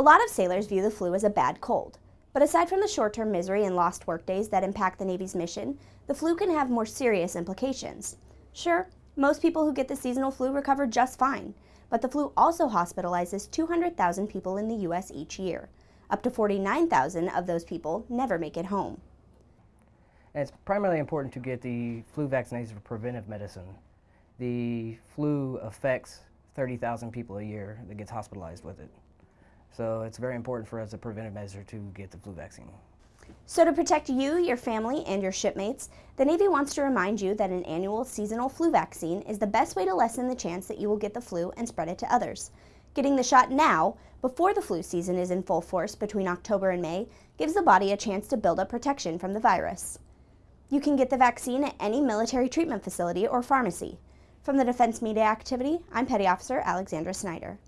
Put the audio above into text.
A lot of sailors view the flu as a bad cold, but aside from the short-term misery and lost workdays that impact the Navy's mission, the flu can have more serious implications. Sure, most people who get the seasonal flu recover just fine, but the flu also hospitalizes 200,000 people in the U.S. each year. Up to 49,000 of those people never make it home. And it's primarily important to get the flu vaccination for preventive medicine. The flu affects 30,000 people a year that gets hospitalized with it. So it's very important for us as a preventive measure to get the flu vaccine. So to protect you, your family, and your shipmates, the Navy wants to remind you that an annual seasonal flu vaccine is the best way to lessen the chance that you will get the flu and spread it to others. Getting the shot now, before the flu season is in full force between October and May, gives the body a chance to build up protection from the virus. You can get the vaccine at any military treatment facility or pharmacy. From the Defense Media Activity, I'm Petty Officer Alexandra Snyder.